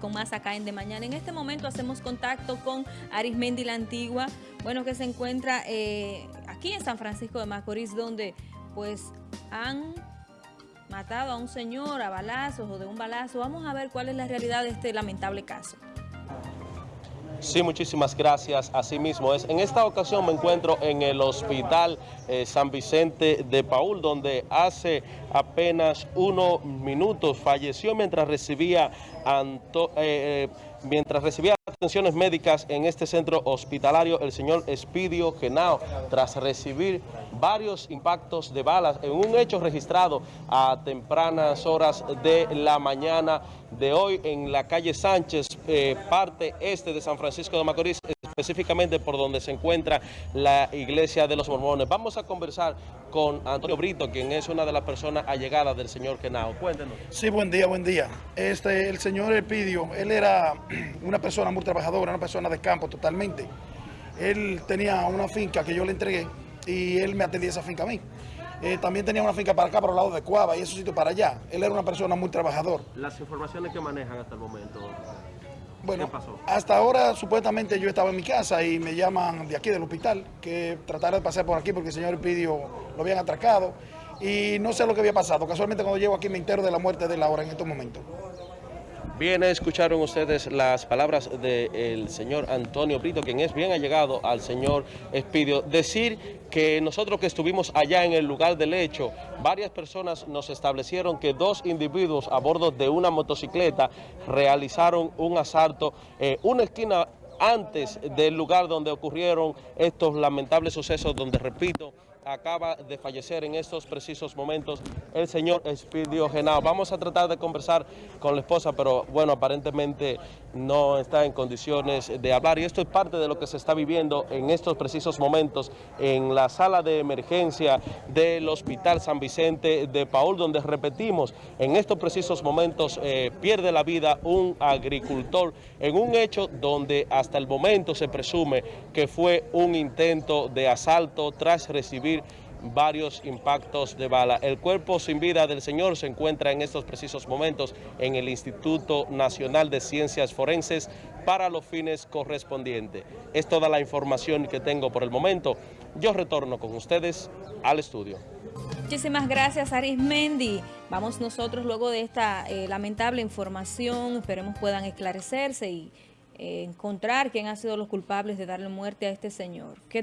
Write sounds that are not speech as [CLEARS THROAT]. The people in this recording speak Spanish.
con más acá en De Mañana. En este momento hacemos contacto con Arismendi la Antigua, bueno, que se encuentra eh, aquí en San Francisco de Macorís, donde pues han matado a un señor a balazos o de un balazo. Vamos a ver cuál es la realidad de este lamentable caso. Sí, muchísimas gracias. Así mismo es. En esta ocasión me encuentro en el Hospital eh, San Vicente de Paul, donde hace apenas unos minutos falleció mientras recibía, eh, eh, mientras recibía atenciones médicas en este centro hospitalario el señor Espidio Genao, tras recibir varios impactos de balas en un hecho registrado a tempranas horas de la mañana de hoy en la calle Sánchez, parte este de San Francisco de Macorís, específicamente por donde se encuentra la iglesia de los mormones. Vamos a conversar con Antonio Brito, quien es una de las personas allegadas del señor Kenao. Cuéntenos. Sí, buen día, buen día. Este, el señor Epidio, él era [CLEARS THROAT] una persona muy trabajadora, una persona de campo totalmente. Él tenía una finca que yo le entregué y él me atendía esa finca a mí. Eh, también tenía una finca para acá, para el lado de Cuava y esos sitios para allá. Él era una persona muy trabajador. Las informaciones que manejan hasta el momento. Bueno, hasta ahora supuestamente yo estaba en mi casa y me llaman de aquí del hospital que tratara de pasar por aquí porque el señor pidió, lo habían atracado y no sé lo que había pasado. Casualmente cuando llego aquí me entero de la muerte de Laura en estos momentos. Bien, escucharon ustedes las palabras del señor Antonio Brito, quien es bien allegado al señor Espidio. Decir que nosotros que estuvimos allá en el lugar del hecho, varias personas nos establecieron que dos individuos a bordo de una motocicleta realizaron un asalto, en una esquina antes del lugar donde ocurrieron estos lamentables sucesos, donde, repito, acaba de fallecer en estos precisos momentos el señor Espidio Genao. Vamos a tratar de conversar con la esposa, pero bueno, aparentemente no está en condiciones de hablar y esto es parte de lo que se está viviendo en estos precisos momentos en la sala de emergencia del Hospital San Vicente de Paul, donde repetimos, en estos precisos momentos eh, pierde la vida un agricultor en un hecho donde hasta el momento se presume que fue un intento de asalto tras recibir varios impactos de bala. El cuerpo sin vida del señor se encuentra en estos precisos momentos en el Instituto Nacional de Ciencias Forenses para los fines correspondientes. Es toda la información que tengo por el momento. Yo retorno con ustedes al estudio. Muchísimas gracias Arismendi. Vamos nosotros luego de esta eh, lamentable información, esperemos puedan esclarecerse y eh, encontrar quién ha sido los culpables de darle muerte a este señor.